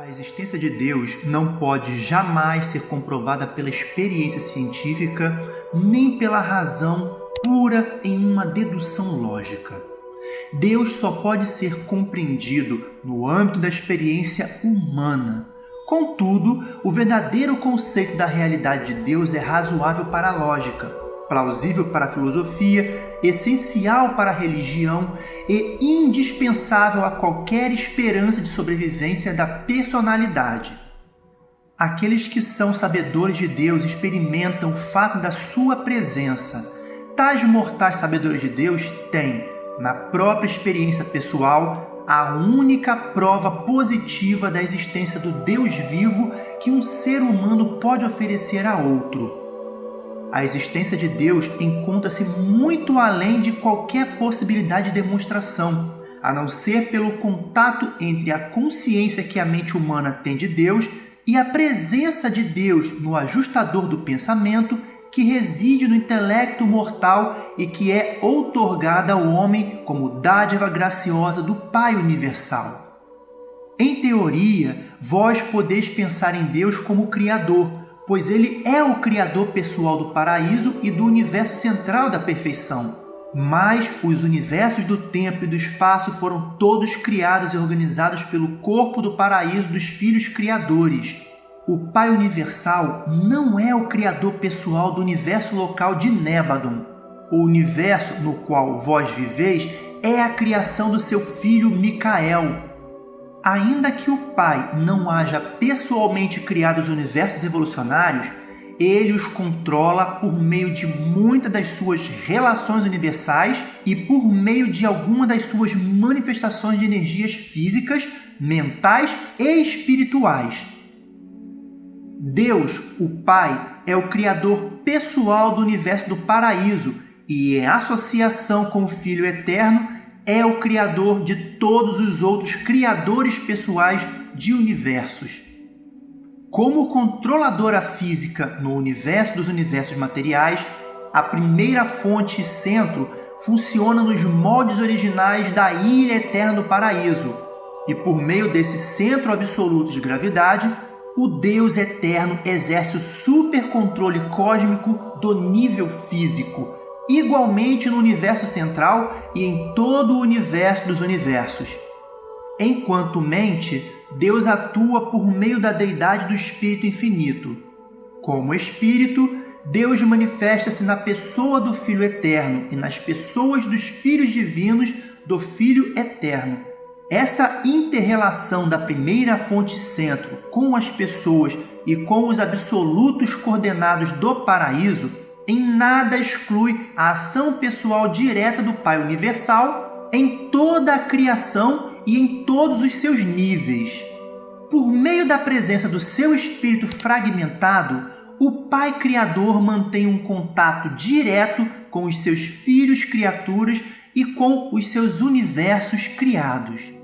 A existência de Deus não pode jamais ser comprovada pela experiência científica nem pela razão pura em uma dedução lógica. Deus só pode ser compreendido no âmbito da experiência humana. Contudo, o verdadeiro conceito da realidade de Deus é razoável para a lógica plausível para a filosofia, essencial para a religião e indispensável a qualquer esperança de sobrevivência da personalidade. Aqueles que são sabedores de Deus experimentam o fato da sua presença. Tais mortais sabedores de Deus têm, na própria experiência pessoal, a única prova positiva da existência do Deus vivo que um ser humano pode oferecer a outro a existência de Deus encontra-se muito além de qualquer possibilidade de demonstração, a não ser pelo contato entre a consciência que a mente humana tem de Deus e a presença de Deus no ajustador do pensamento que reside no intelecto mortal e que é outorgada ao homem como dádiva graciosa do Pai Universal. Em teoria, vós podeis pensar em Deus como Criador, pois ele é o criador pessoal do paraíso e do universo central da perfeição. Mas os universos do tempo e do espaço foram todos criados e organizados pelo corpo do paraíso dos filhos criadores. O Pai Universal não é o criador pessoal do universo local de Nébadon. O universo no qual vós viveis é a criação do seu filho Micael, Ainda que o Pai não haja pessoalmente criado os universos evolucionários, ele os controla por meio de muitas das suas relações universais e por meio de alguma das suas manifestações de energias físicas, mentais e espirituais. Deus, o Pai, é o criador pessoal do universo do paraíso e, em associação com o Filho eterno, é o criador de todos os outros criadores pessoais de universos. Como controladora física no universo dos universos materiais, a primeira fonte e centro funciona nos moldes originais da ilha eterna do paraíso, e por meio desse centro absoluto de gravidade, o Deus eterno exerce o supercontrole cósmico do nível físico igualmente no universo central e em todo o universo dos universos. Enquanto mente, Deus atua por meio da deidade do Espírito Infinito. Como Espírito, Deus manifesta-se na pessoa do Filho Eterno e nas pessoas dos filhos divinos do Filho Eterno. Essa interrelação da primeira fonte centro com as pessoas e com os absolutos coordenados do paraíso em nada exclui a ação pessoal direta do Pai Universal em toda a criação e em todos os seus níveis. Por meio da presença do seu espírito fragmentado, o Pai Criador mantém um contato direto com os seus filhos criaturas e com os seus universos criados.